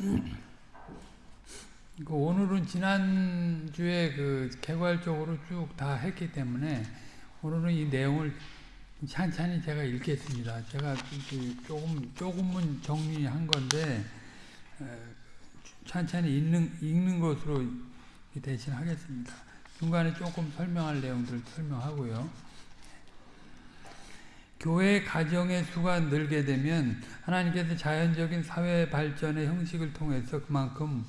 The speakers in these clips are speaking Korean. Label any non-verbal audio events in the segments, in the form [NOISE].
그 오늘은 지난주에 그 개괄적으로 쭉 다 했기 때문에 오늘은 이 내용을 찬찬히 제가 읽겠습니다. 제가 조금, 조금은 정리한 건데, 찬찬히 읽는, 읽는 것으로 대신 하겠습니다. 중간에 조금 설명할 내용들 설명하고요. 교회 가정의 수가 늘게 되면 하나님께서 자연적인 사회 발전의 형식을 통해서 그만큼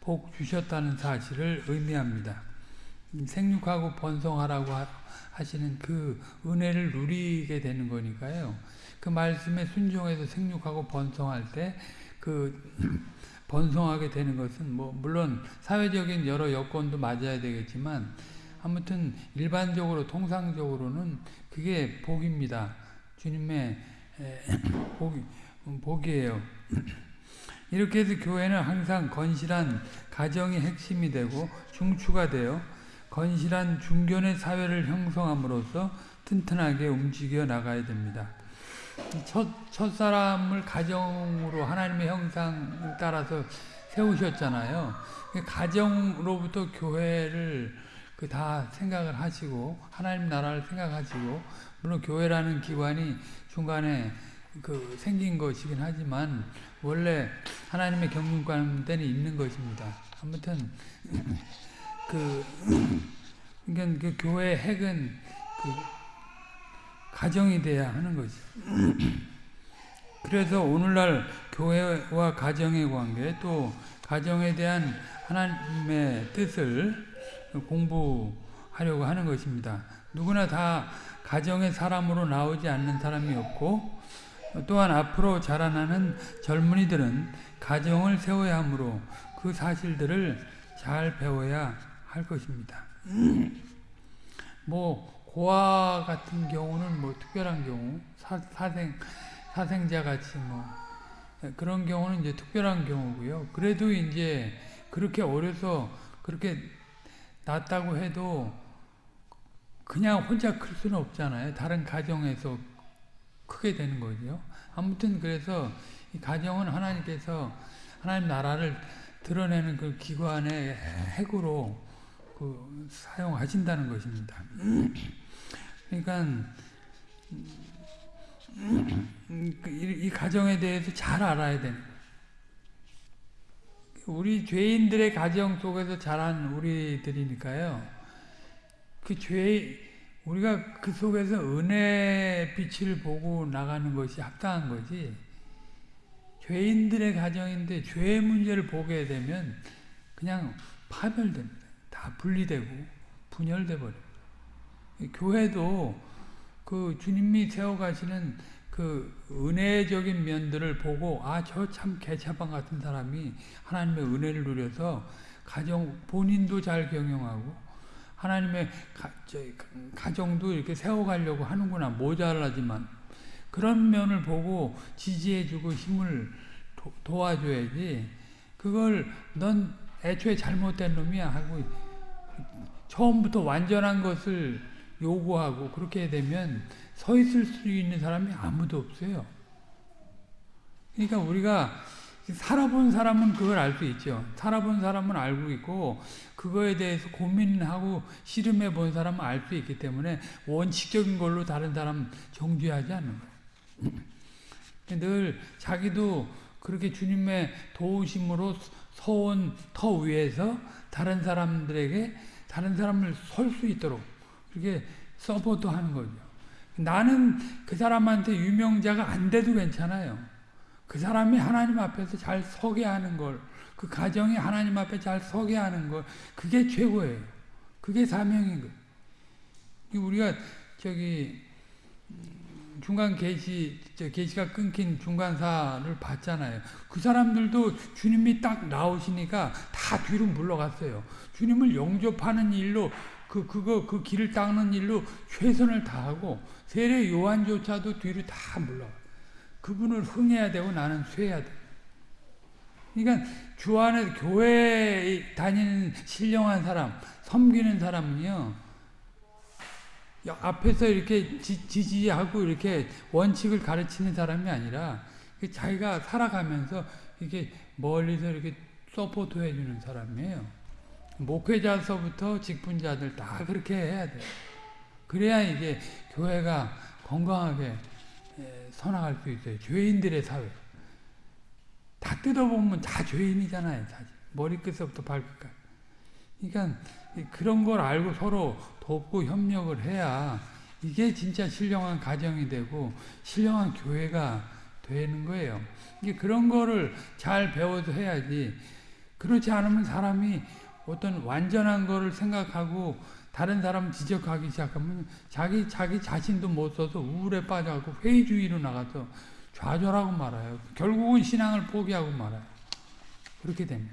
복 주셨다는 사실을 의미합니다. 생육하고 번성하라고 하시는 그 은혜를 누리게 되는 거니까요. 그 말씀에 순종해서 생육하고 번성할 때 그 [CLEARS THROAT] 번성하게 되는 것은 뭐 물론 사회적인 여러 여건도 맞아야 되겠지만 아무튼 일반적으로 통상적으로는 그게 복입니다. 주님의 [CLEARS THROAT] 복, 복이에요. [CLEARS THROAT] 이렇게 해서 교회는 항상 건실한 가정이 핵심이 되고 중추가 되어 건실한 중견의 사회를 형성함으로써 튼튼하게 움직여 나가야 됩니다. 첫, 첫 사람을 가정으로 하나님의 형상을 따라서 세우셨잖아요. 가정으로부터 교회를 그 다 생각을 하시고 하나님 나라를 생각하시고 물론 교회라는 기관이 중간에 그 생긴 것이긴 하지만 원래 하나님의 경륜 가운데는 있는 것입니다. 아무튼 그 그러니까 그 교회 핵은 그 가정이 돼야 하는 거지. 그래서 오늘날 교회와 가정의 관계 또 가정에 대한 하나님의 뜻을 공부하려고 하는 것입니다. 누구나 다 가정의 사람으로 나오지 않는 사람이 없고 또한 앞으로 자라나는 젊은이들은 가정을 세워야 하므로 그 사실들을 잘 배워야 할 것입니다. [CLEARS THROAT] 뭐 고아 같은 경우는 뭐 특별한 경우 사, 생 사생자 같이 뭐 그런 경우는 이제 특별한 경우고요. 그래도 이제 그렇게 어려서 그렇게 낳았다고 해도 그냥 혼자 클 수는 없잖아요. 다른 가정에서 크게 되는 거죠. 아무튼 그래서 이 가정은 하나님께서 하나님 나라를 드러내는 그 기관의 핵으로 그 사용하신다는 것입니다. 그러니까 이 가정에 대해서 잘 알아야 되는 우리 죄인들의 가정 속에서 자란 우리들이니까요. 그 죄, 우리가 그 속에서 은혜 빛을 보고 나가는 것이 합당한 거지. 죄인들의 가정인데 죄의 문제를 보게 되면 그냥 파멸됩니다. 다 분리되고 분열돼 버려요. 교회도 그 주님이 세워가시는 그 은혜적인 면들을 보고 아 저 참 개차방 같은 사람이 하나님의 은혜를 누려서 가정 본인도 잘 경영하고 하나님의 가, 가정도 이렇게 세워가려고 하는구나 모자라지만. 그런 면을 보고 지지해주고 힘을 도, 도와줘야지. 그걸 넌 애초에 잘못된 놈이야 하고 처음부터 완전한 것을 요구하고 그렇게 되면 서 있을 수 있는 사람이 아무도 없어요. 그러니까 우리가 살아본 사람은 그걸 알 수 있죠. 살아본 사람은 알고 있고 그거에 대해서 고민하고 씨름해 본 사람은 알 수 있기 때문에 원칙적인 걸로 다른 사람 정죄하지 않는 거예요. 늘 자기도 그렇게 주님의 도우심으로 서온 터 위에서 다른 사람들에게 다른 사람을 설 수 있도록 그렇게 support 하는 거죠. 나는 그 사람한테 유명자가 안 돼도 괜찮아요. 그 사람이 하나님 앞에서 잘 서게 하는 걸, 그 가정이 하나님 앞에 잘 서게 하는 걸, 그게 최고예요. 그게 사명인 거예요. 우리가 저기 중간 계시, 계시가 끊긴 중간사를 봤잖아요. 그 사람들도 주님이 딱 나오시니까 다 뒤로 물러갔어요. 주님을 영접하는 일로 그 그거 그 길을 닦는 일로 최선을 다하고 세례 요한조차도 뒤로 다 물러. 그분을 흥해야 되고 나는 쇠야 돼. 그러니까 주 안에 교회 다니는 신령한 사람, 섬기는 사람은요. 앞에서 이렇게 지, 지하고 이렇게 원칙을 가르치는 사람이 아니라 자기가 살아가면서 이게 멀리서 이렇게 support 해 주는 사람이에요. 목회자서부터 직분자들 다 그렇게 해야 돼. 그래야 이게 교회가 건강하게 서나갈 수 있어요. 죄인들의 사회. 다 뜯어보면 다 죄인이잖아요. 사실. 머리끝부터 발끝까지. 그러니까 그런 걸 알고 서로 돕고 협력을 해야 이게 진짜 신령한 가정이 되고 신령한 교회가 되는 거예요. 이게 그런 거를 잘 배워서 해야지. 그렇지 않으면 사람이 어떤 완전한 거를 생각하고 다른 사람 지적하기 시작하면 자기 자기 자신도 못 써서 우울에 빠져갖고 회의주의로 나가서 좌절하고 말아요. 결국은 신앙을 포기하고 말아요. 그렇게 되면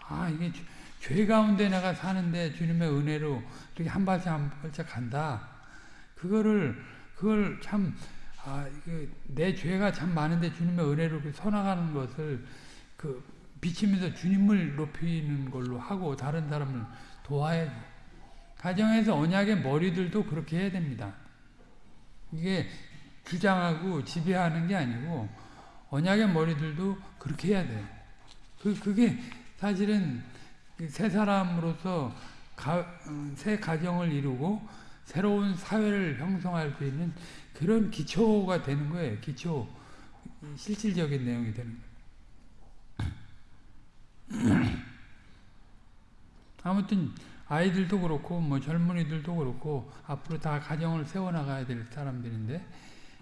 아 이게 죄 가운데 내가 사는데 주님의 은혜로 이렇게 한 발짝 한 발짝 간다. 그거를 그걸 참 아, 내 죄가 참 많은데 주님의 은혜로 서나가는 것을 그 비치면서 주님을 높이는 걸로 하고 다른 사람을 도와야지. 가정에서 언약의 머리들도 그렇게 해야 됩니다. 이게 주장하고 지배하는 게 아니고 언약의 머리들도 그렇게 해야 돼. 그 그게 사실은 새 사람으로서 가, 어, 새 가정을 이루고 새로운 사회를 형성할 수 있는 그런 기초가 되는 거예요. 기초 실질적인 내용이 되는 거예요. [CLEARS THROAT] 아무튼 아이들도 그렇고 뭐 젊은이들도 그렇고 앞으로 다 가정을 세워나가야 될 사람들인데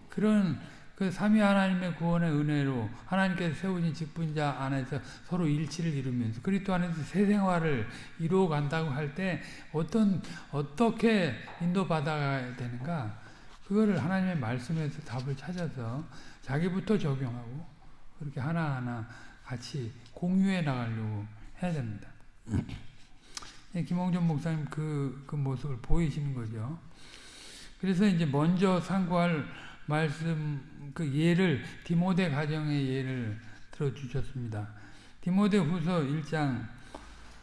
그런 그 삼위 하나님의 구원의 은혜로 하나님께서 세우신 직분자 안에서 서로 일치를 이루면서 그리스도 안에서 새 생활을 이루어 간다고 할 때 어떤 어떻게 인도받아야 되는가? 그거를 하나님의 말씀에서 답을 찾아서 자기부터 적용하고 그렇게 하나하나 같이 공유해 나가려고 해야 됩니다. 김홍준 목사님 그, 그 모습을 보이시는 거죠. 그래서 이제 먼저 상고할 말씀 그 예를 디모데 가정의 예를 들어 주셨습니다. 디모데 후서 1장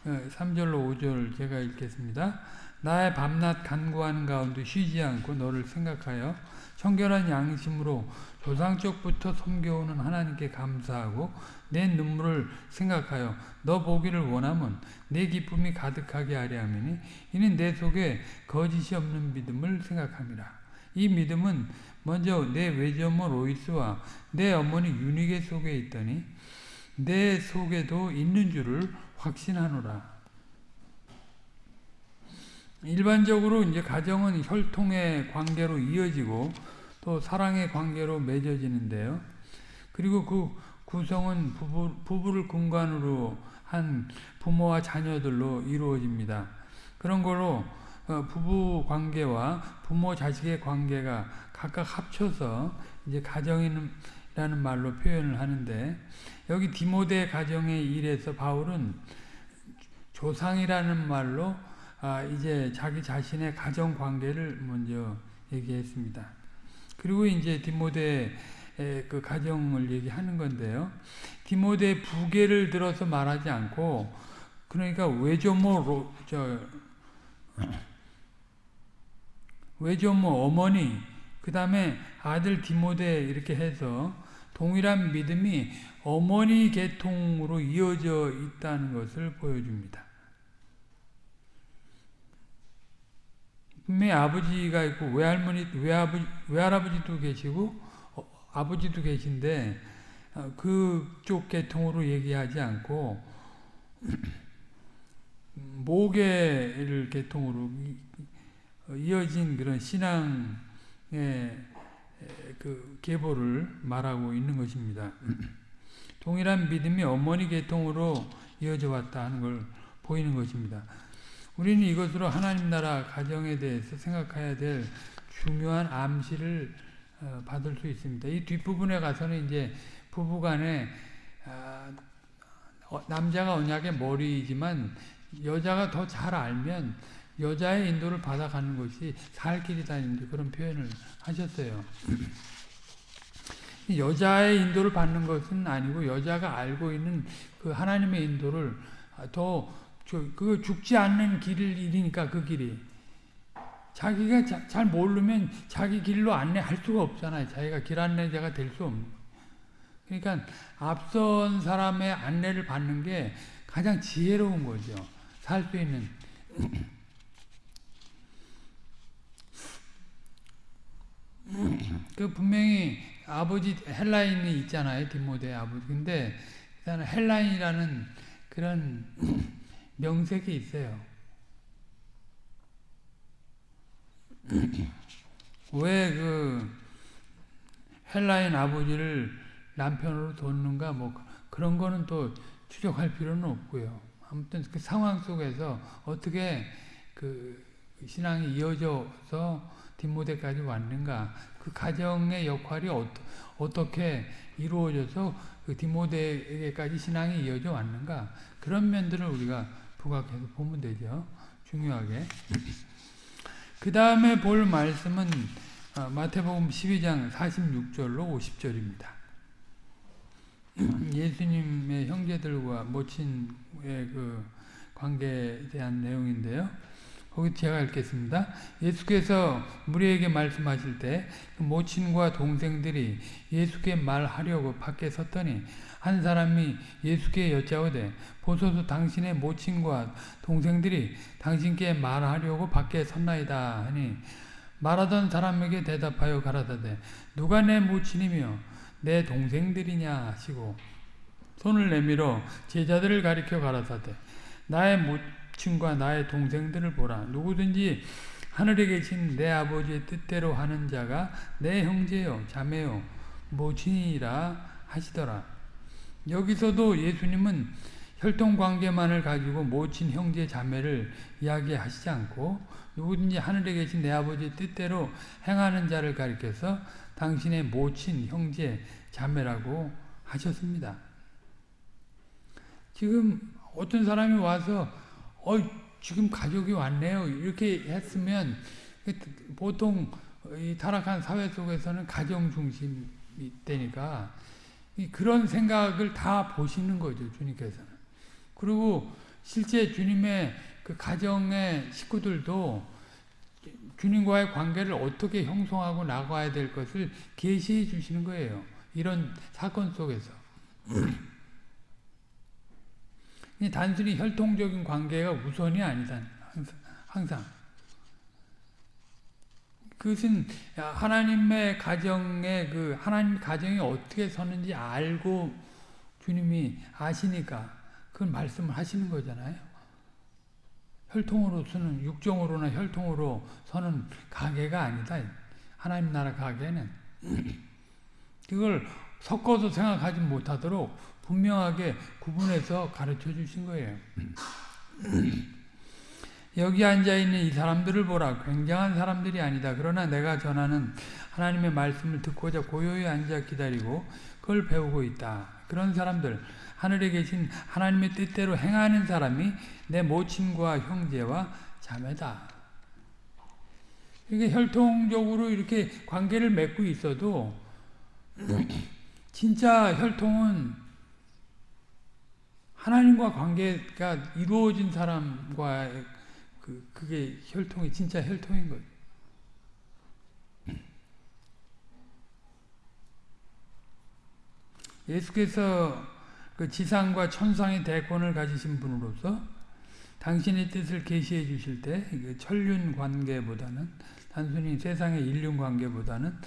3절로 어, 5절 제가 읽겠습니다. 나의 밤낮 간구하는 가운데 쉬지 않고 너를 생각하여 청결한 양심으로 조상적부터 섬겨오는 하나님께 감사하고 내 눈물을 생각하여 너 보기를 원하면 내 기쁨이 가득하게 하려 하니 이는 내 속에 거짓이 없는 믿음을 생각합니다. 이 믿음은 먼저 내 외조모 로이스와 내 어머니 유니게 속에 있더니 내 속에도 있는 줄을 확신하노라. 일반적으로 이제 가정은 혈통의 관계로 이어지고 또 사랑의 관계로 맺어지는데요. 그리고 그 구성은 부부, 부부를 근간으로 한 부모와 자녀들로 이루어집니다. 그런 거로 어, 부부 관계와 부모 자식의 관계가 각각 합쳐서 이제 가정이라는 말로 표현을 하는데 여기 디모데 가정의 일에서 바울은 조상이라는 말로 아 이제 자기 자신의 가정 관계를 먼저 얘기했습니다. 그리고 이제 디모데 그 가정을 얘기하는 건데요. 디모데 부계를 들어서 말하지 않고 그러니까 외조모 저 외조모 어머니 그 다음에 아들 디모데 이렇게 해서 동일한 믿음이 어머니 계통으로 이어져 있다는 것을 보여줍니다. 분명히 아버지가 있고 외할머니, 외아버지, 외할아버지도 계시고 어, 아버지도 계신데 어, 그쪽 계통으로 얘기하지 않고 [CLEARS THROAT] 모계를 계통으로 이어진 그런 신앙의 그 계보를 말하고 있는 것입니다. [CLEARS THROAT] 동일한 믿음이 어머니 계통으로 이어져 왔다 하는 걸 보이는 것입니다. 우리는 이것으로 하나님 나라 가정에 대해서 생각해야 될 중요한 암시를 어, 받을 수 있습니다. 이 뒷부분에 가서는 이제 부부간에 아, 어, 남자가 언약의 머리이지만 여자가 더 잘 알면 여자의 인도를 받아가는 것이 살 길이다 그런 표현을 하셨어요. 여자의 인도를 받는 것은 아니고 여자가 알고 있는 그 하나님의 인도를 더그 죽지 않는 길을 잃으니까 그 길이 자기가 자, 잘 모르면 자기 길로 안내할 수가 없잖아요. 자기가 길 안내자가 될 수 없는. 그러니까 앞선 사람의 안내를 받는 게 가장 지혜로운 거죠. 살 수 있는. [CLEARS THROAT] 그 분명히 아버지 헬라인이 있잖아요. 디모데 아버지. 근데 헬라인이라는 그런 [CLEARS THROAT] 명색이 있어요. [CLEARS THROAT] 왜 그 헬라인 아버지를 남편으로 뒀는가 뭐 그런 거는 또 추적할 필요는 없고요. 아무튼 그 상황 속에서 어떻게 그 신앙이 이어져서 디모데까지 왔는가 그 가정의 역할이 어, 어떻게 이루어져서 그 디모데에게까지 신앙이 이어져 왔는가 그런 면들을 우리가 부각해서 보면 되죠. 중요하게. [CLEARS THROAT] 그 다음에 볼 말씀은 마태복음 12장 46절로 50절입니다. 예수님의 형제들과 모친의 그 관계에 대한 내용인데요. 거기 제가 읽겠습니다. 예수께서 무리에게 말씀하실 때그 모친과 동생들이 예수께 말하려고 밖에 섰더니 한 사람이 예수께 여짜오되 보소서 당신의 모친과 동생들이 당신께 말하려고 밖에 섰나이다 하니 말하던 사람에게 대답하여 가라사대 누가 내 모친이며 내 동생들이냐 하시고 손을 내밀어 제자들을 가리켜 가라사대 나의 모 친과 나의 동생들을 보라 누구든지 하늘에 계신 내 아버지의 뜻대로 하는 자가 내 형제요 자매요 모친이라 하시더라 여기서도 예수님은 혈통관계만을 가지고 모친 형제 자매를 이야기하시지 않고 누구든지 하늘에 계신 내 아버지의 뜻대로 행하는 자를 가리켜서 당신의 모친 형제 자매라고 하셨습니다. 지금 어떤 사람이 와서 어 지금 가족이 왔네요 이렇게 했으면 보통 타락한 사회 속에서는 가정 중심이 되니까 그런 생각을 다 보시는 거죠 주님께서는. 그리고 실제 주님의 그 가정의 식구들도 주님과의 관계를 어떻게 형성하고 나가야 될 것을 계시해 주시는 거예요. 이런 사건 속에서. 단순히 혈통적인 관계가 우선이 아니다. 항상. 그것은 하나님의 가정의 그 하나님 가정이 어떻게 서는지 알고 주님이 아시니까 그걸 말씀을 하시는 거잖아요. 혈통으로서는 육정으로나 혈통으로 서는 가게가 아니다. 하나님 나라 가게는 그걸 섞어서 생각하지 못하도록 분명하게 구분해서 가르쳐 주신 거예요. [CLEARS THROAT] 여기 앉아있는 이 사람들을 보라. 굉장한 사람들이 아니다. 그러나 내가 전하는 하나님의 말씀을 듣고자 고요히 앉아 기다리고 그걸 배우고 있다. 그런 사람들, 하늘에 계신 하나님의 뜻대로 행하는 사람이 내 모친과 형제와 자매다. 이게 혈통적으로 이렇게 관계를 맺고 있어도 [CLEARS THROAT] 진짜 혈통은 하나님과 관계가 이루어진 사람과 그, 그게 혈통이 진짜 혈통인 거죠. 예수께서 그 지상과 천상의 대권을 가지신 분으로서 당신의 뜻을 계시해 주실 때 천륜 관계보다는 단순히 세상의 인륜 관계보다는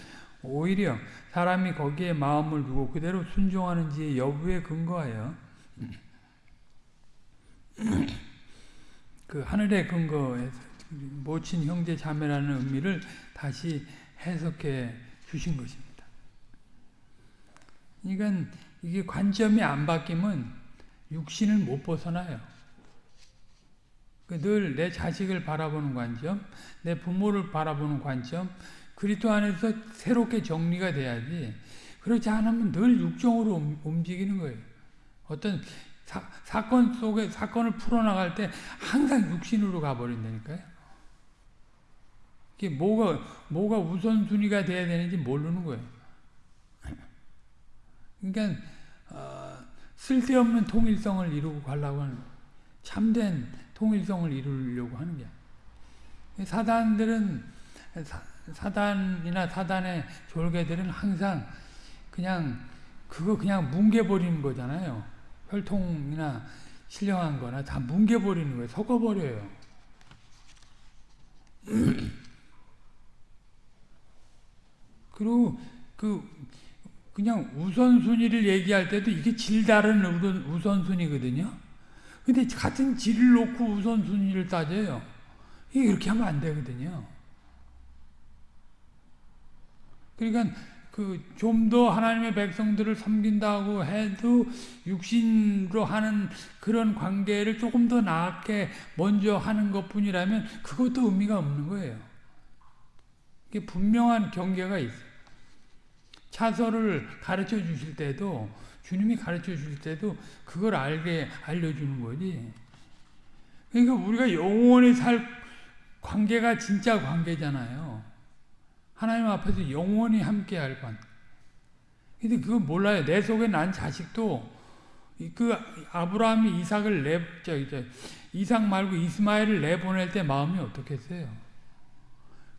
오히려 사람이 거기에 마음을 두고 그대로 순종하는지 여부에 근거하여 [CLEARS THROAT] 그 하늘의 근거에서 모친 형제 자매라는 의미를 다시 해석해 주신 것입니다. 그러니까 이게 관점이 안 바뀌면 육신을 못 벗어나요. 그늘내 자식을 바라보는 관점, 내 부모를 바라보는 관점, 그리스도 안에서 새롭게 정리가 돼야지. 그렇지 않으면 늘 육정으로 움직이는 거예요. 어떤 사, 사건 속에 사건을 풀어나갈 때 항상 육신으로 가버린다니까요. 이게 뭐가 뭐가 우선순위가 돼야 되는지 모르는 거예요. 그러니까 어, 쓸데없는 통일성을 이루고 가려고 하는 참된 통일성을 이루려고 하는 게 사단들은 사, 사단이나 사단의 졸개들은 항상 그냥 그거 그냥 뭉개버리는 거잖아요. 혈통이나 신령한 거나 다 뭉개버리는 거예요. 섞어버려요. [CLEARS THROAT] 그리고 그 그냥 우선순위를 얘기할 때도 이게 질 다른 우선순위거든요. 근데 같은 질을 놓고 우선순위를 따져요. 이렇게 하면 안 되거든요. 그러니까 그 좀 더 하나님의 백성들을 섬긴다고 해도 육신으로 하는 그런 관계를 조금 더 나게 먼저 하는 것뿐이라면 그것도 의미가 없는 거예요. 이게 분명한 경계가 있어요. 차서를 가르쳐 주실 때도 주님이 가르쳐 주실 때도 그걸 알게 알려주는 거지. 그러니까 우리가 영원히 살 관계가 진짜 관계잖아요. 하나님 앞에서 영원히 함께 할 관. 근데 그거 몰라요. 내 속에 난 자식도 그 아브라함이 이삭을 내 저기 저 이삭 말고 이스마엘을 내보낼 때 마음이 어떻겠어요?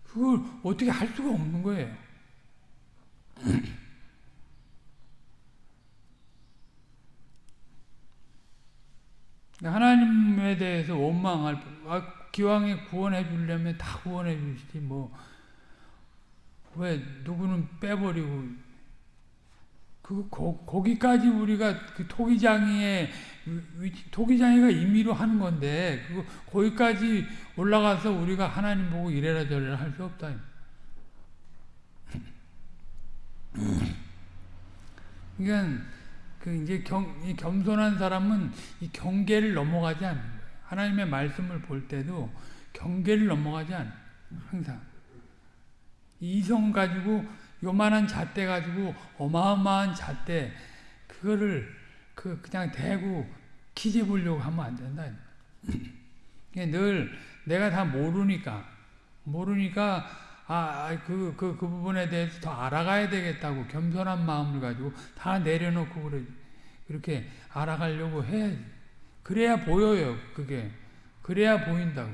그걸 어떻게 할 수가 없는 거예요. [CLEARS THROAT] 하나님에 대해서 원망할 아, 기왕에 구원해 주려면 다 구원해 주시지 뭐 왜 누구는 빼버리고 그 거, 거기까지 우리가 그 토기장이의 토기장이가 임의로 하는 건데 그 거기까지 올라가서 우리가 하나님 보고 이래라 저래라 할 수 없다. [LAUGHS] 그러니까 그 이제 겸, 이 겸손한 사람은 이 경계를 넘어가지 않는 거예요. 하나님의 말씀을 볼 때도 경계를 넘어가지 않아요. 항상. 이성 가지고 요만한 잣대 가지고 어마어마한 잣대 그거를 그 그냥 대고 키재 보려고 하면 안 된다. 늘 내가 다 모르니까 모르니까 아, 그, 그, 그 부분에 대해서 더 알아가야 되겠다고 겸손한 마음을 가지고 다 내려놓고 그래, 그렇게 알아가려고 해. 그래야 보여요, 그게. 그래야 보인다고.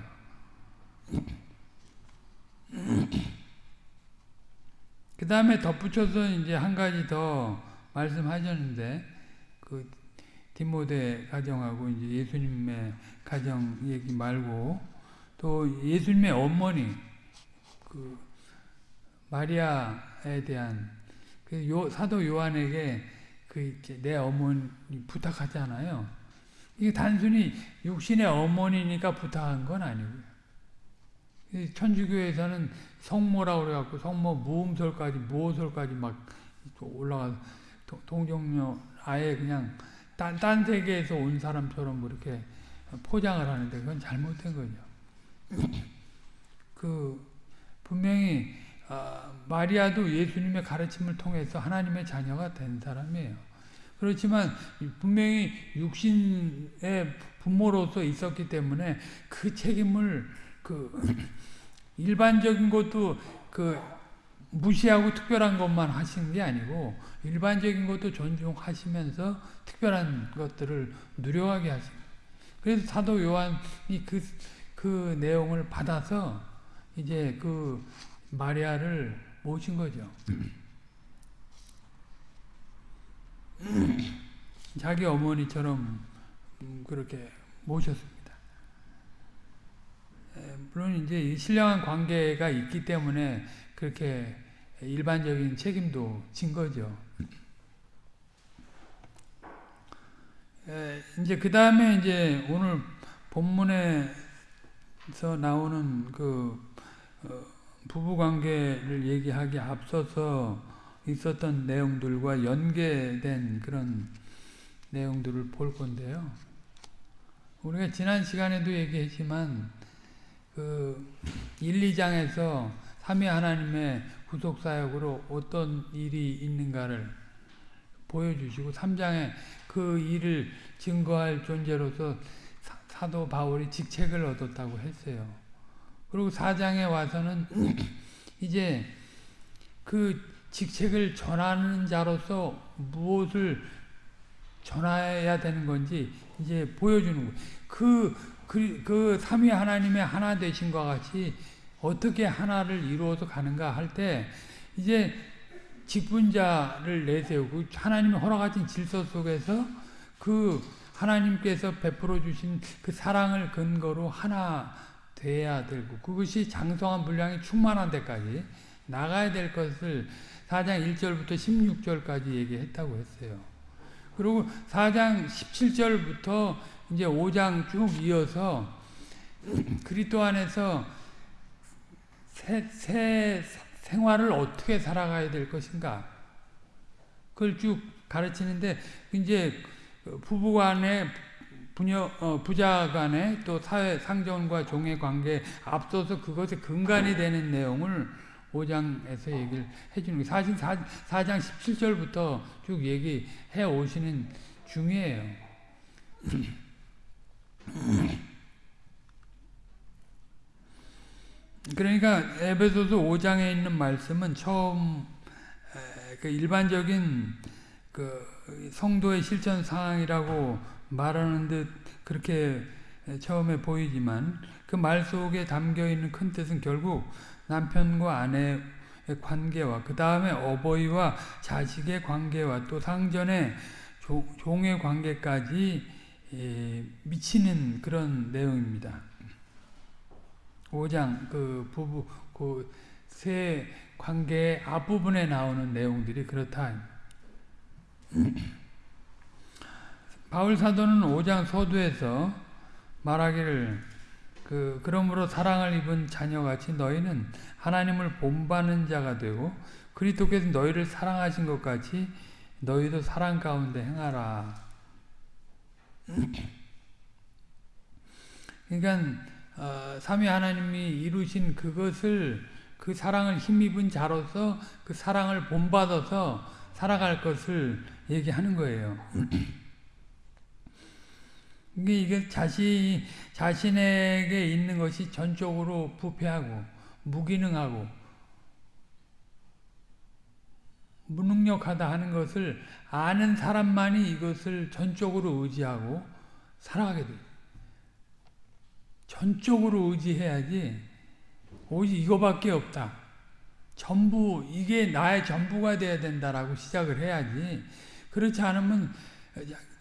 그 다음에 덧붙여서 이제 한 가지 더 말씀하셨는데, 그, 디모데 가정하고 이제 예수님의 가정 얘기 말고, 또 예수님의 어머니, 그 마리아에 대한 그 요, 사도 요한에게 그 내 어머니 부탁하잖아요. 이게 단순히 육신의 어머니니까 부탁한 건 아니고요. 천주교에서는 성모라고 그래갖고 성모 무음설까지 무호설까지 막 올라가 동정녀 아예 그냥 딴, 딴 세계에서 온 사람처럼 그렇게 포장을 하는데 그건 잘못된 거죠. [CLEARS THROAT] 그 분명히 어, 마리아도 예수님의 가르침을 통해서 하나님의 자녀가 된 사람이에요. 그렇지만 분명히 육신의 부모로서 있었기 때문에 그 책임을 그 일반적인 것도 그 무시하고 특별한 것만 하신 게 아니고 일반적인 것도 존중하시면서 특별한 것들을 누려하게 하신 그래서 사도 요한이 그, 그 내용을 받아서 이제 그 마리아를 모신 거죠. 자기 어머니처럼 그렇게 모셨습니다. 물론 이제 신령한 관계가 있기 때문에 그렇게 일반적인 책임도 진 거죠. 이제 그 다음에 이제 오늘 본문에서 나오는 그 어, 부부 관계를 얘기하기 앞서서 있었던 내용들과 연계된 그런 내용들을 볼 건데요. 우리가 지난 시간에도 얘기했지만 그 1, 2장에서 삼위 하나님의 구속 사역으로 어떤 일이 있는가를 보여주시고 3장에 그 일을 증거할 존재로서 사도 바울이 직책을 얻었다고 했어요. 그리고 사장에 와서는 [CLEARS THROAT] 이제 그 직책을 전하는 자로서 무엇을 전해야 되는 건지 이제 보여주는 거예요. 그, 그, 그 삼위 하나님의 하나 되신과 같이 어떻게 하나를 이루어서 가는가 할 때 이제 직분자를 내세우고 하나님이 허락하신 질서 속에서 그 하나님께서 베풀어 주신 그 사랑을 근거로 하나 돼야 되고 그것이 장성한 분량이 충만한 데까지 나가야 될 것을 4장 1절부터 16절까지 얘기했다고 했어요. 그리고 4장 17절부터 이제 5장 쭉 이어서 [CLEARS THROAT] 그리스도 안에서 새, 새 생활을 어떻게 살아가야 될 것인가 그걸 쭉 가르치는데 이제 부부 간에 부녀, 어, 부자 간에 또 사회 상전과 종의 관계 앞서서 그것의 근간이 되는 내용을 5장에서 얘기를 해주는 거예요. 사실 4, 4장 17절부터 쭉 얘기해 오시는 중이에요. [CLEARS THROAT] 그러니까 에베소서 5장에 있는 말씀은 처음 그 일반적인 그 성도의 실천 상황이라고 말하는 듯 그렇게 처음에 보이지만 그 말 속에 담겨 있는 큰 뜻은 결국 남편과 아내의 관계와 그 다음에 어버이와 자식의 관계와 또 상전의 종의 관계까지 미치는 그런 내용입니다. 5장 그 부부 그 세 관계의 앞부분에 나오는 내용들이 그렇다. [CLEARS THROAT] 바울 사도는 5장 서두에서 말하기를 그 그러므로 사랑을 입은 자녀같이 너희는 하나님을 본받는 자가 되고 그리스도께서 너희를 사랑하신 것 같이 너희도 사랑 가운데 행하라. 그러니까 어, 삼위 하나님이 이루신 그것을 그 사랑을 힘입은 자로서 그 사랑을 본받아서 살아갈 것을 얘기하는 거예요. [CLEARS THROAT] 이게, 이게 자신, 자신에게 있는 것이 전적으로 부패하고, 무기능하고, 무능력하다 하는 것을 아는 사람만이 이것을 전적으로 의지하고 살아가게 돼요. 전적으로 의지해야지 오직 이거밖에 없다. 전부 이게 나의 전부가 돼야 된다라고 시작을 해야지 그렇지 않으면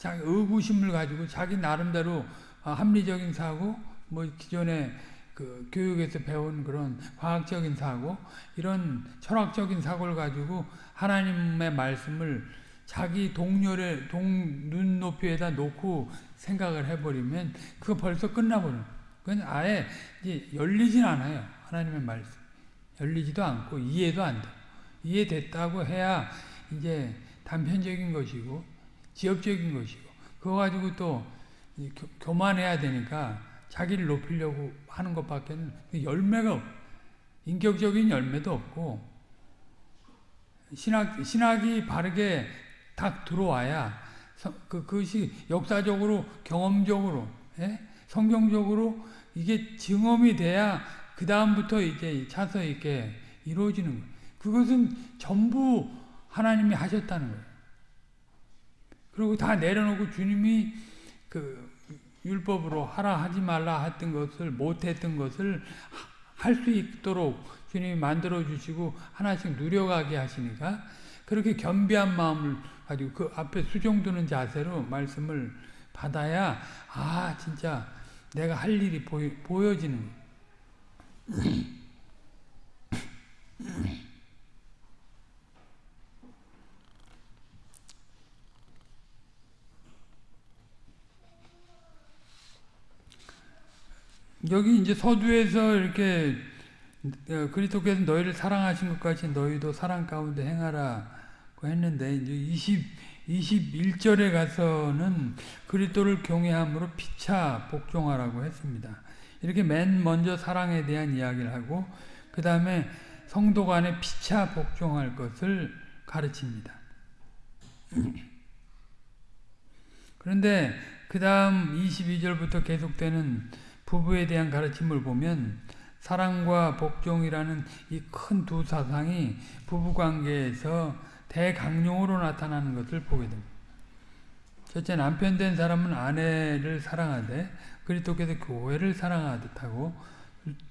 의구심을 가지고 자기 나름대로 합리적인 사고 뭐 기존에 그 교육에서 배운 그런 과학적인 사고 이런 철학적인 사고를 가지고 하나님의 말씀을 자기 동료의 동 눈높이에다 놓고 생각을 해버리면 그거 벌써 끝나버려. 그건 아예 이제 열리진 않아요. 하나님의 말씀. 열리지도 않고 이해도 안 돼. 이해됐다고 해야 이제 단편적인 것이고 지엽적인 것이고 그거 가지고 또 교만해야 되니까 자기를 높이려고 하는 것밖에는 열매가 없, 인격적인 열매도 없고 신학 신학이 바르게 딱 들어와야 그 그것이 역사적으로 경험적으로 예? 성경적으로 이게 증험이 돼야 그 다음부터 이제 차서 있게 이루어지는 거예요. 그것은 전부 하나님이 하셨다는 거예요. 그리고 다 내려놓고 주님이 그 율법으로 하라 하지 말라 했던 것을 못했던 것을 할 수 있도록 주님이 만들어 주시고 하나씩 누려가게 하시니까 그렇게 겸비한 마음을 가지고 그 앞에 수종두는 자세로 말씀을 받아야 아 진짜 내가 할 일이 보여, 보여지는 여기 이제 서두에서 이렇게 어, 그리스도께서 너희를 사랑하신 것 같이 너희도 사랑 가운데 행하라고 했는데 이제 20 21절에 가서는 그리스도를 경외함으로 피차 복종하라고 했습니다. 이렇게 맨 먼저 사랑에 대한 이야기를 하고 그 다음에 성도 간에 피차 복종할 것을 가르칩니다. 그런데 그 다음 22절부터 계속되는 부부에 대한 가르침을 보면 사랑과 복종이라는 이 큰 두 사상이 부부관계에서 대강령으로 나타나는 것을 보게 됩니다. 첫째 남편 된 사람은 아내를 사랑하되 그리스도께서 교회를 사랑하듯 하고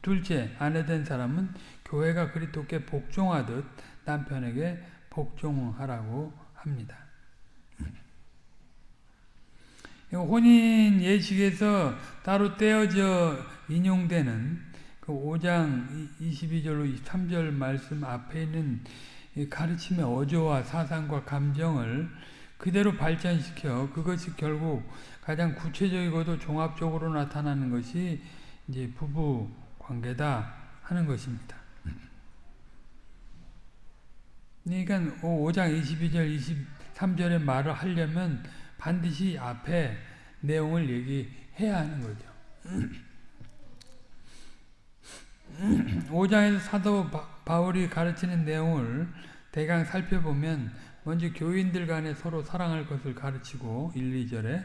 둘째 아내 된 사람은 교회가 그리스도께 복종하듯 남편에게 복종하라고 합니다. 혼인 예식에서 따로 떼어져 인용되는 그 5장 22절로 23절 말씀 앞에 있는 가르침의 어조와 사상과 감정을 그대로 발전시켜 그것이 결국 가장 구체적이고도 종합적으로 나타나는 것이 이제 부부 관계다 하는 것입니다. 그러니까 5장 22절 23절의 말을 하려면 반드시 앞에 내용을 얘기해야 하는 거죠. [CLEARS THROAT] 5장에서 사도 바울이 가르치는 내용을 대강 살펴보면 먼저 교인들 간에 서로 사랑할 것을 가르치고 1, 2절에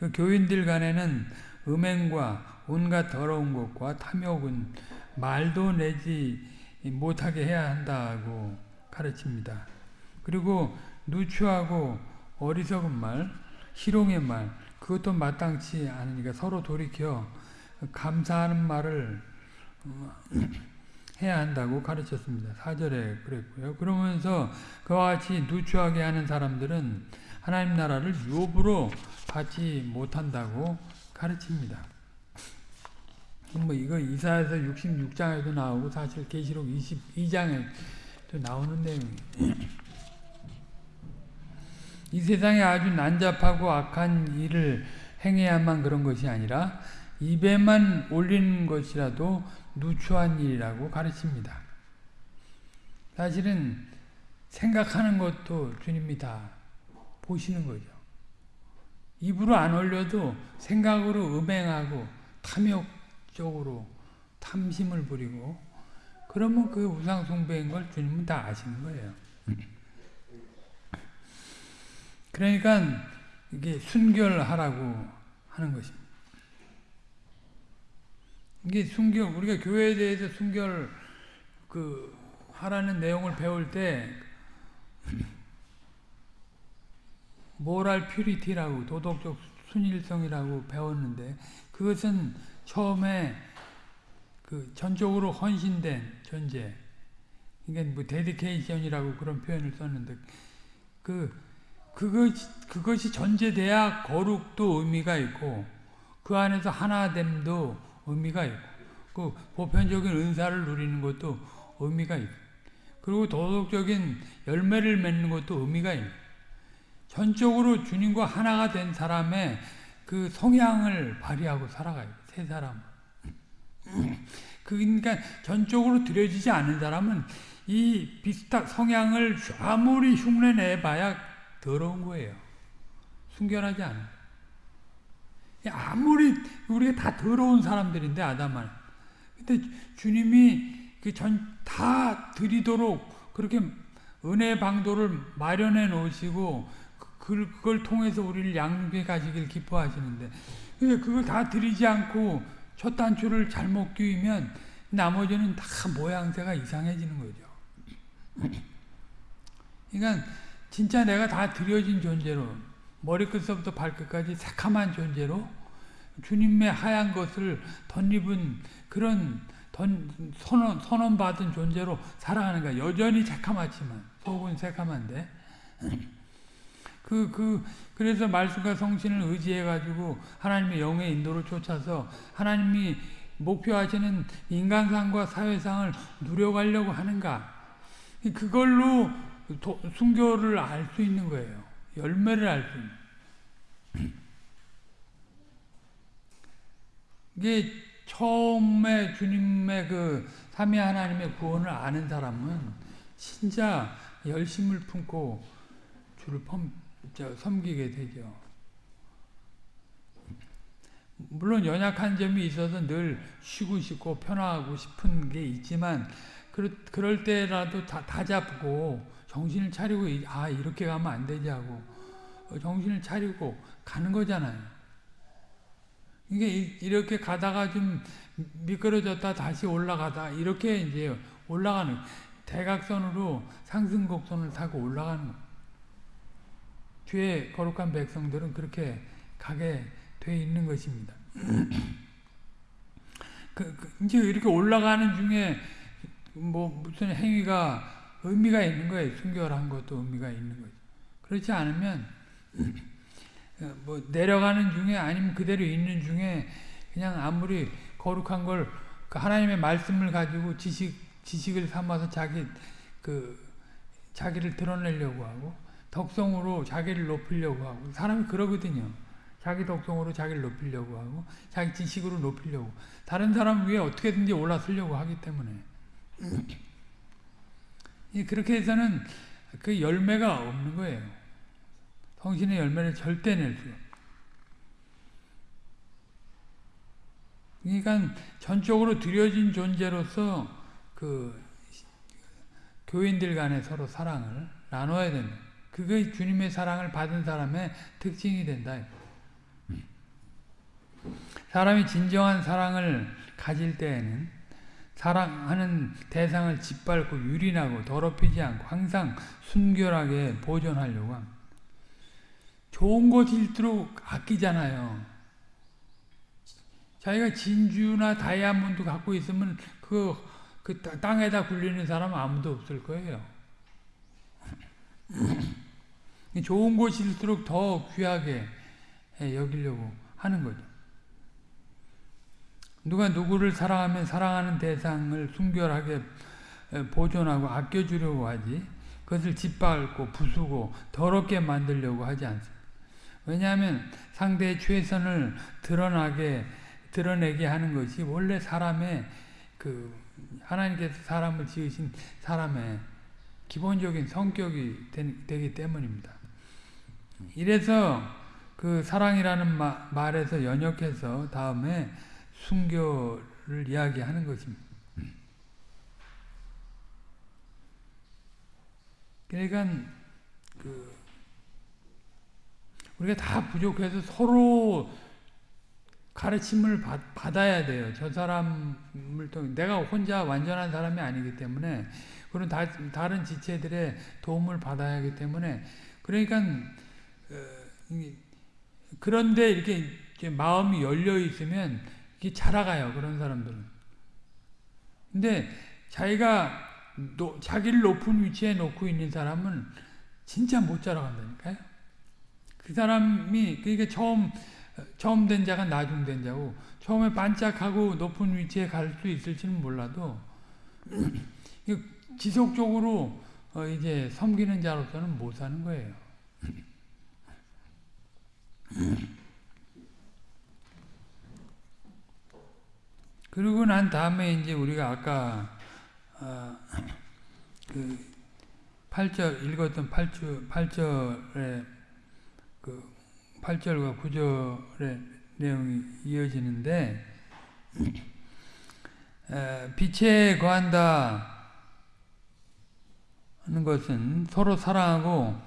그 교인들 간에는 음행과 온갖 더러운 것과 탐욕은 말도 내지 못하게 해야 한다고 가르칩니다. 그리고 누추하고 어리석은 말, 희롱의 말, 그것도 마땅치 않으니까 서로 돌이켜 감사하는 말을 [CLEARS THROAT] 해야 한다고 가르쳤습니다. 4절에 그랬고요. 그러면서 그와 같이 누추하게 하는 사람들은 하나님 나라를 유업으로 받지 못한다고 가르칩니다. 뭐 이거 이사에서 66장에도 나오고 사실 계시록 22장에도 나오는 내용이에요. [CLEARS THROAT] 이 세상에 아주 난잡하고 악한 일을 행해야만 그런 것이 아니라 입에만 올리는 것이라도 누추한 일이라고 가르칩니다. 사실은 생각하는 것도 주님이 다 보시는 거죠. 입으로 안 올려도 생각으로 음행하고 탐욕적으로 탐심을 부리고 그러면 그 우상숭배인 걸 주님은 다 아시는 거예요. 그러니까 이게 순결하라고 하는 것입니다. 이게 순결 우리가 교회에 대해서 순결 그 하라는 내용을 배울 때 [LAUGHS] moral purity라고 도덕적 순일성이라고 배웠는데 그것은 처음에 그 전적으로 헌신된 존재 그러니까 뭐 dedication이라고 그런 표현을 썼는데 그 그것 그것이 전제돼야 거룩도 의미가 있고 그 안에서 하나됨도 의미가 있고 그 보편적인 은사를 누리는 것도 의미가 있고 그리고 도덕적인 열매를 맺는 것도 의미가 있고 전적으로 주님과 하나가 된 사람의 그 성향을 발휘하고 살아가요. 세 사람. [CLEARS THROAT] 그러니까 전적으로 들여지지 않은 사람은 이 비슷한 성향을 아무리 흉내내봐야 더러운 거예요. 순결하지 않아. 아무리 우리가 다 더러운 사람들인데 아담은. 근데 주님이 그 전 다 드리도록 그렇게 은혜 방도를 마련해 놓으시고 그, 그걸 통해서 우리를 양육해 가시길 기뻐하시는데 그걸 다 드리지 않고 첫 단추를 잘못 끼우면 나머지는 다 모양새가 이상해지는 거죠. 그러니까 진짜 내가 다 드려진 존재로 머리끝부터 발끝까지 새카만 존재로 주님의 하얀 것을 덧입은 그런 던, 선언, 선언받은 존재로 살아가는 거야. 여전히 새카맣지만 속은 새카만데 [CLEARS THROAT] 그, 그, 그래서 말씀과 성신을 의지해가지고 하나님의 영의 인도를 쫓아서 하나님이 목표하시는 인간상과 사회상을 누려가려고 하는가. 그걸로 도, 순교를 알 수 있는 거예요. 열매를 알 수 있는. 이게 처음에 주님의 그 삼위 하나님의 구원을 아는 사람은 진짜 열심을 품고 주를 펌, 섬기게 되죠. 물론 연약한 점이 있어서 늘 쉬고 싶고 편하고 싶은 게 있지만 그럴 때라도 다, 다 잡고 정신을 차리고 아 이렇게 가면 안 되지 하고 정신을 차리고 가는 거잖아요. 이게 이렇게 가다가 좀 미끄러졌다 다시 올라가다 이렇게 이제 올라가는 대각선으로 상승 곡선을 타고 올라가는 뒤에 거룩한 백성들은 그렇게 가게 돼 있는 것입니다. [CLEARS THROAT] 그, 그, 이제 이렇게 올라가는 중에 뭐 무슨 행위가 의미가 있는 거예요. 순결한 것도 의미가 있는 거죠. 그렇지 않으면 [CLEARS THROAT] 뭐 내려가는 중에 아니면 그대로 있는 중에 그냥 아무리 거룩한 걸그 하나님의 말씀을 가지고 지식 지식을 삼아서 자기 그 자기를 드러내려고 하고 덕성으로 자기를 높이려고 하고 사람이 그러거든요. 자기 덕성으로 자기를 높이려고 하고 자기 지식으로 높이려고 다른 사람 위에 어떻게든지 올라서려고 하기 때문에 [CLEARS THROAT] 그렇게 해서는 그 열매가 없는 거예요. 성신의 열매를 절대 낼 수. 그러니까 전적으로 들여진 존재로서 그 교인들 간에 서로 사랑을 나눠야 된다. 그게 주님의 사랑을 받은 사람의 특징이 된다. 사람이 진정한 사랑을 가질 때에는 사랑하는 대상을 짓밟고 유린하고 더럽히지 않고 항상 순결하게 보존하려고 합니다. 좋은 것일수록 아끼잖아요. 자기가 진주나 다이아몬드 갖고 있으면 그, 그 땅에다 굴리는 사람 아무도 없을 거예요. [CLEARS THROAT] 좋은 것일수록 더 귀하게 여기려고 하는 거죠. 누가 누구를 사랑하면 사랑하는 대상을 순결하게 보존하고 아껴주려고 하지 그것을 짓밟고 부수고 더럽게 만들려고 하지 않습니다. 왜냐하면 상대의 최선을 드러나게 드러내게 하는 것이 원래 사람의 그 하나님께서 사람을 지으신 사람의 기본적인 성격이 되, 기 때문입니다. 이래서 그 사랑이라는 마, 말에서 연역해서 다음에 순교를 이야기하는 것입니다. 그러니까 그 우리가 다 부족해서 서로 가르침을 받, 아야 돼요. 저 사람을 통해 내가 혼자 완전한 사람이 아니기 때문에 그런 다, 다른 지체들의 도움을 받아야 하기 때문에 그러니까 어, 그런데 이렇게 마음이 열려 있으면 이게 자라가요. 그런 사람들은. 근데 자기가 노, 자기를 높은 위치에 놓고 있는 사람은 진짜 못 자라간다니까요. 그 사람이 그러니까 처음 처음 된 자가 나중 된 자고 처음에 반짝하고 높은 위치에 갈 수 있을지는 몰라도 지속적으로 어 이제 섬기는 자로서는 못 사는 거예요. 그리고 난 다음에 이제 우리가 아까 어, 그 8절 읽었던 8절 8절에 그 8절과 9절의 내용이 이어지는데 빛에 거한다 하는 것은 서로 사랑하고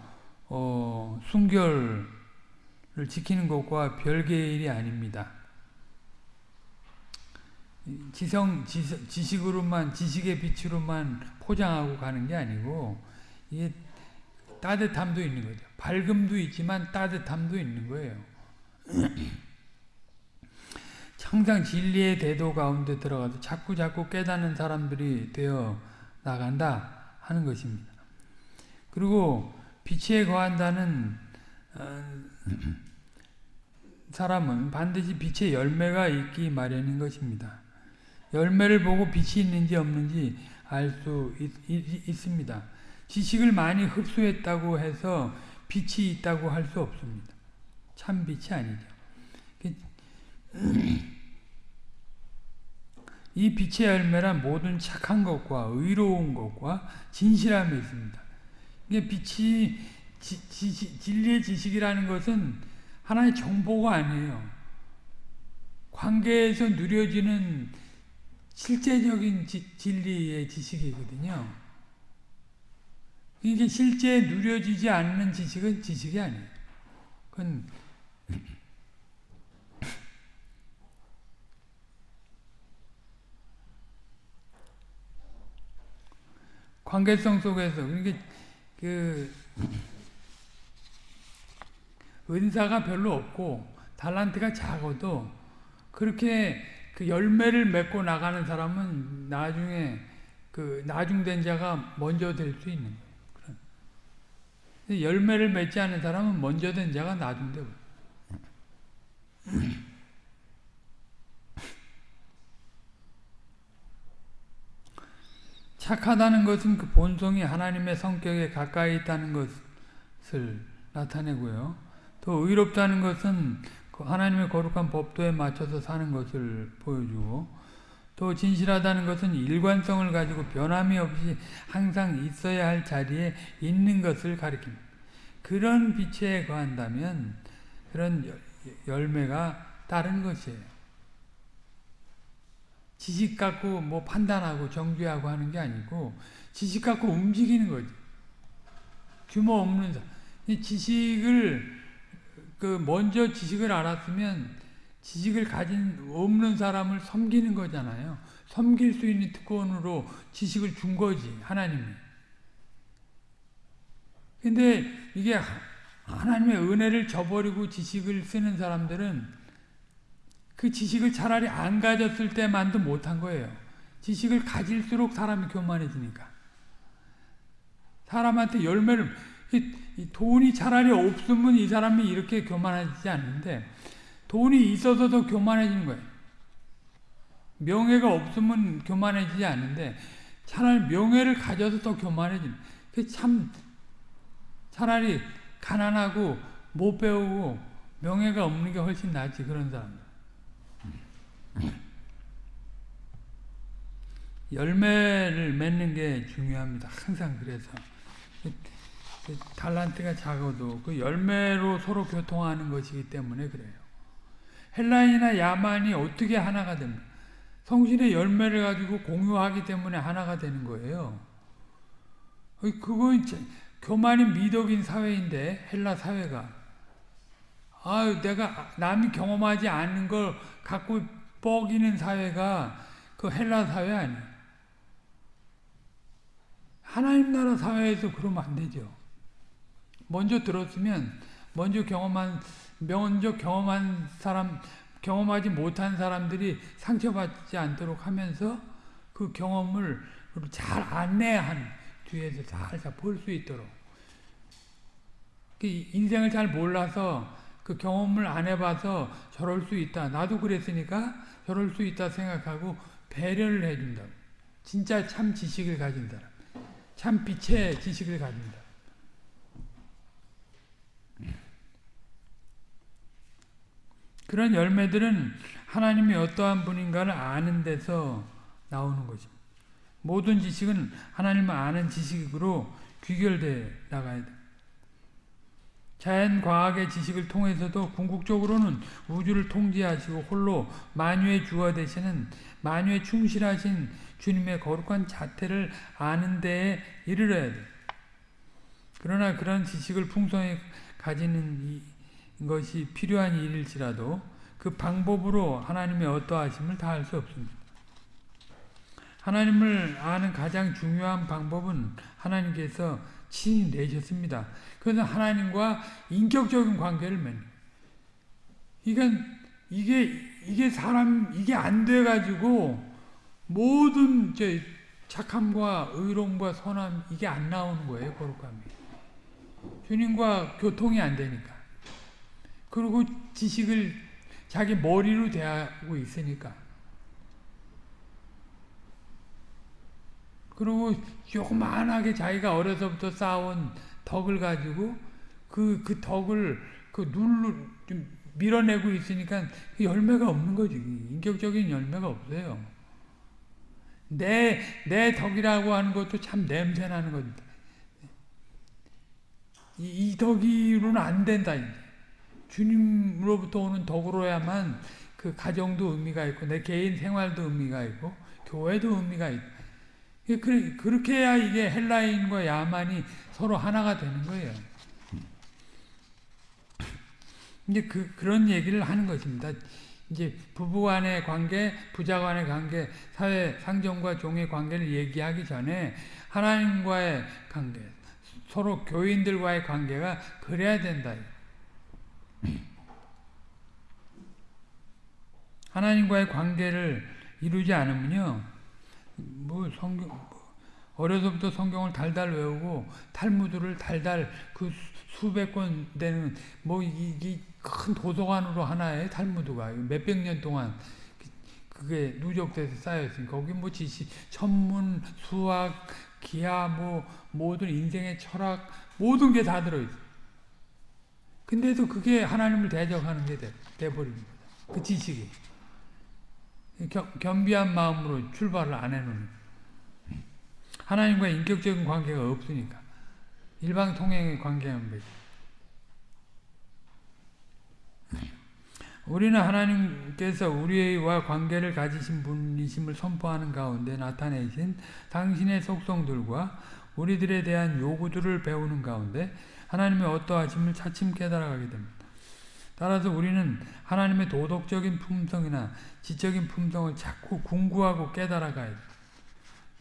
어, 순결을 지키는 것과 별개의 일이 아닙니다. 지성, 지식 으로만, 지식의 빛으로만 포장하고 가는 게 아니고, 이게 따뜻함도 있는 거죠. 밝음도 있지만 따뜻함도 있는 거예요. [CLEARS THROAT] 항상 진리의 대도 가운데 들어가서 자꾸 자꾸 깨닫는 사람들이 되어 나간다 하는 것입니다. 그리고 빛에 거한다는 어, [CLEARS THROAT] 사람은 반드시 빛의 열매가 있기 마련인 것입니다. 열매를 보고 빛이 있는지 없는지 알 수 있습니다. 지식을 많이 흡수했다고 해서 빛이 있다고 할 수 없습니다. 참 빛이 아니죠. 그 [CLEARS THROAT] 이 빛의 열매란 모든 착한 것과 의로운 것과 진실함이 있습니다. 이게 빛이 지, 지, 진리의 지식이라는 것은 하나의 정보가 아니에요. 관계에서 누려지는 실제적인 지, 진리의 지식이거든요. 이게 실제 누려지지 않는 지식은 지식이 아니에요. 그건 관계성 속에서 그러니까 그 은사가 별로 없고 달란트가 작아도 그렇게 그 열매를 맺고 나가는 사람은 나중에 그그 나중된 자가 먼저 될 수 있는 거예요. 열매를 맺지 않은 사람은 먼저 된 자가 나중되고. [LAUGHS] 착하다는 것은 그 본성이 하나님의 성격에 가까이 있다는 것을 나타내고요. 또 의롭다는 것은 그 하나님의 거룩한 법도에 맞춰서 사는 것을 보여주고 또 진실하다는 것은 일관성을 가지고 변함이 없이 항상 있어야 할 자리에 있는 것을 가리킵니다. 그런 빛에 거한다면 그런 열매가 따른 것이에요. 지식 갖고 뭐 판단하고 정죄하고 하는 게 아니고 지식 갖고 움직이는 거지. 규모 없는 사람. 지식을 그 먼저 지식을 알았으면 지식을 가진 없는 사람을 섬기는 거잖아요. 섬길 수 있는 특권으로 지식을 준 거지 하나님이. 근데 이게 하나님의 은혜를 저버리고 지식을 쓰는 사람들은 그 지식을 차라리 안 가졌을 때만도 못한 거예요. 지식을 가질수록 사람이 교만해지니까. 사람한테 열매를 돈이 차라리 없으면 이 사람이 이렇게 교만하지 않는데 돈이 있어서 더 교만해지는 거예요. 명예가 없으면 교만해지지 않는데 차라리 명예를 가져서 더 교만해지는 참 차라리 가난하고 못 배우고 명예가 없는 게 훨씬 낫지 그런 사람들. 열매를 맺는 게 중요합니다. 항상 그래서 달란트가 작아도 그 열매로 서로 교통하는 것이기 때문에 그래요. 헬라인이나 야만이 어떻게 하나가 됩니까? 성신의 열매를 가지고 공유하기 때문에 하나가 되는 거예요. 그건 교만이 미덕인 사회인데 헬라 사회가 아 내가 남이 경험하지 않는 걸 갖고 뻐기는 사회가 그 헬라 사회 아니에요. 하나님 나라 사회에서 그러면 안 되죠. 먼저 들었으면 먼저 경험한 먼저 경험한 사람 경험하지 못한 사람들이 상처받지 않도록 하면서 그 경험을 잘 안내하는 뒤에서 살살 볼 수 있도록 그 인생을 잘 몰라서 그 경험을 안 해봐서 저럴 수 있다. 나도 그랬으니까 저럴 수 있다 생각하고 배려를 해준다. 진짜 참 지식을 가진다. 참 빛의 지식을 가진다. 그런 열매들은 하나님이 어떠한 분인가를 아는 데서 나오는 것입니다. 모든 지식은 하나님을 아는 지식으로 귀결돼 나가야 돼. 자연과학의 지식을 통해서도 궁극적으로는 우주를 통제하시고 홀로 만유의 주가 되시는 만유에 충실하신 주님의 거룩한 자태를 아는 데에 이르러야 돼. 그러나 그런 지식을 풍성히 가지는 것이 필요한 일일지라도 그 방법으로 하나님의 어떠하심을 다할 수 없습니다. 하나님을 아는 가장 중요한 방법은 하나님께서 친히 내셨습니다. 그래서 하나님과 인격적인 관계를 맺는. 그러니까 이게 이게 사람 이게 안 돼가지고 모든 제 착함과 의로움과 선함 이게 안 나오는 거예요 거룩함이. 주님과 교통이 안 되니까. 그리고 지식을 자기 머리로 대하고 있으니까. 그리고 요만하게 자기가 어려서부터 쌓아온 덕을 가지고 그, 그 덕을 그 눌러, 좀 밀어내고 있으니까 그 열매가 없는 거지. 인격적인 열매가 없어요. 내, 내 덕이라고 하는 것도 참 냄새 나는 겁니다. 이, 이 덕이로는 안 된다. 주님으로부터 오는 덕으로야만 그 가정도 의미가 있고, 내 개인 생활도 의미가 있고, 교회도 의미가 있고, 그렇게 해야 이게 헬라인과 야만이 서로 하나가 되는 거예요. 이제 그, 그런 얘기를 하는 것입니다. 이제 부부 간의 관계, 부자 간의 관계, 사회, 상정과 종의 관계를 얘기하기 전에 하나님과의 관계, 서로 교인들과의 관계가 그래야 된다. 하나님과의 관계를 이루지 않으면요, 뭐 성경, 뭐 어려서부터 성경을 달달 외우고 탈무드를 달달 그 수백 권 되는 뭐 이게 큰 도서관으로 하나의 탈무드가 몇백 년 동안 그게 누적돼서 쌓여있으니까 거기 뭐 지식, 천문, 수학, 기하 뭐 모든 인생의 철학 모든 게 다 들어있어. 근데도 그게 하나님을 대적하는 게 돼, 돼버린 거다. 그 지식이. 겸, 겸비한 마음으로 출발을 안 해놓는. 하나님과 인격적인 관계가 없으니까. 일방 통행의 관계만 맺 우리는 하나님께서 우리와 관계를 가지신 분이심을 선포하는 가운데 나타내신 당신의 속성들과 우리들에 대한 요구들을 배우는 가운데 하나님의 어떠하심을 차츰 깨달아가게 됩니다. 따라서 우리는 하나님의 도덕적인 품성이나 지적인 품성을 자꾸 궁구하고 깨달아가야 돼요.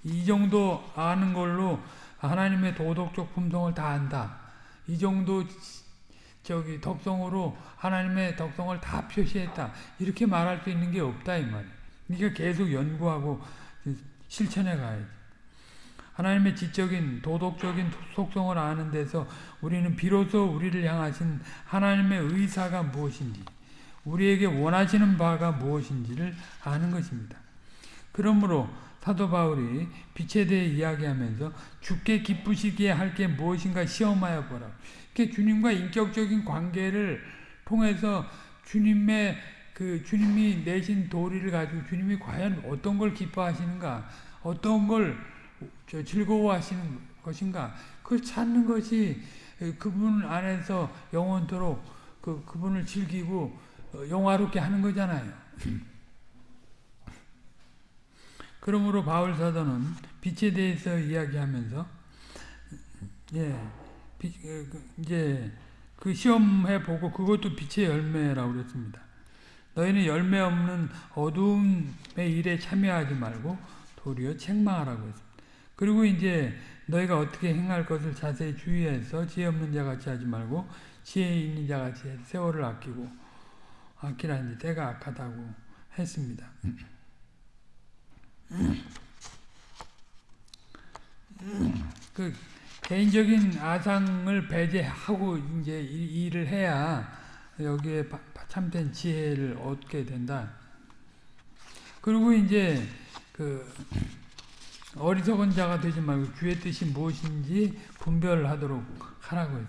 이 정도 아는 걸로 하나님의 도덕적 품성을 다 안다. 이 정도 저기 덕성으로 하나님의 덕성을 다 표시했다. 이렇게 말할 수 있는 게 없다 이 말이에요. 그러니까 계속 연구하고 실천해 가야지. 하나님의 지적인 도덕적인 속성을 아는 데서 우리는 비로소 우리를 향하신 하나님의 의사가 무엇인지 우리에게 원하시는 바가 무엇인지를 아는 것입니다. 그러므로 사도 바울이 빛에 대해 이야기하면서 죽게 기쁘시기에 할 게 무엇인가 시험하여 보라. 이렇게 주님과 인격적인 관계를 통해서 주님의 그 주님이 내신 도리를 가지고 주님이 과연 어떤 걸 기뻐하시는가, 어떤 걸 즐거워하시는 것인가, 그걸 찾는 것이 그분 안에서 영원토록 그 그분을 즐기고 영화롭게 하는 거잖아요. [LAUGHS] 그러므로 바울 사도는 빛에 대해서 이야기하면서 예, 빛, 그, 이제 그 시험해 보고 그것도 빛의 열매라고 그랬습니다. 너희는 열매 없는 어두움의 일에 참여하지 말고 도리어 책망하라고 했습니다. 그리고 이제 너희가 어떻게 행할 것을 자세히 주의해서 지혜 없는 자 같이 하지 말고 지혜 있는 자 같이 세월을 아끼고 아끼라니 때가 악하다고 했습니다. 그 개인적인 아상을 배제하고 이제 일을 해야 여기에 참된 지혜를 얻게 된다. 그리고 이제 그 어리석은 자가 되지 말고 주의 뜻이 무엇인지 분별하도록 하라고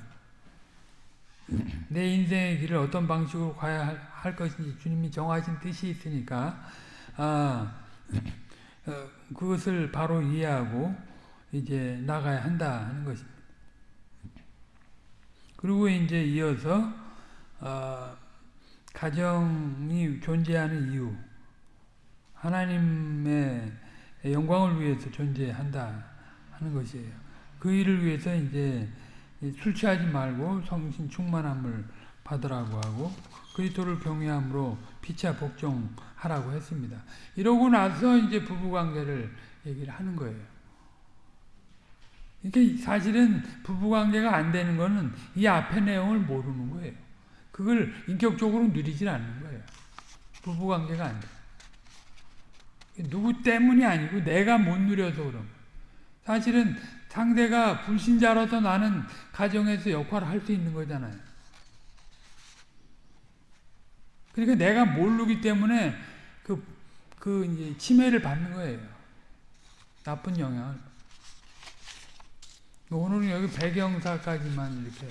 [CLEARS THROAT] 내 인생의 길을 어떤 방식으로 가야 할 것인지 주님이 정하신 뜻이 있으니까 아 [CLEARS THROAT] 어, 그것을 바로 이해하고 이제 나가야 한다 하는 것입니다. 그리고 이제 이어서 어, 가정이 존재하는 이유 하나님의 영광을 위해서 존재한다 하는 것이에요. 그 일을 위해서 이제 술 취하지 말고 성신 충만함을 받으라고 하고 그리스도를 경외함으로 피차 복종하라고 했습니다. 이러고 나서 이제 부부 관계를 얘기를 하는 거예요. 이게 사실은 부부 관계가 안 되는 거는 이 앞의 내용을 모르는 거예요. 그걸 인격적으로 누리질 않는 거예요. 부부 관계가 안 돼. 누구 때문이 아니고 내가 못 누려서 그런 사실은 상대가 불신자로서 나는 가정에서 역할을 할 수 있는 거잖아요. 그러니까 내가 모르기 때문에 그, 그 이제 침해를 받는 거예요. 나쁜 영향을. 오늘은 여기 배경사까지만 이렇게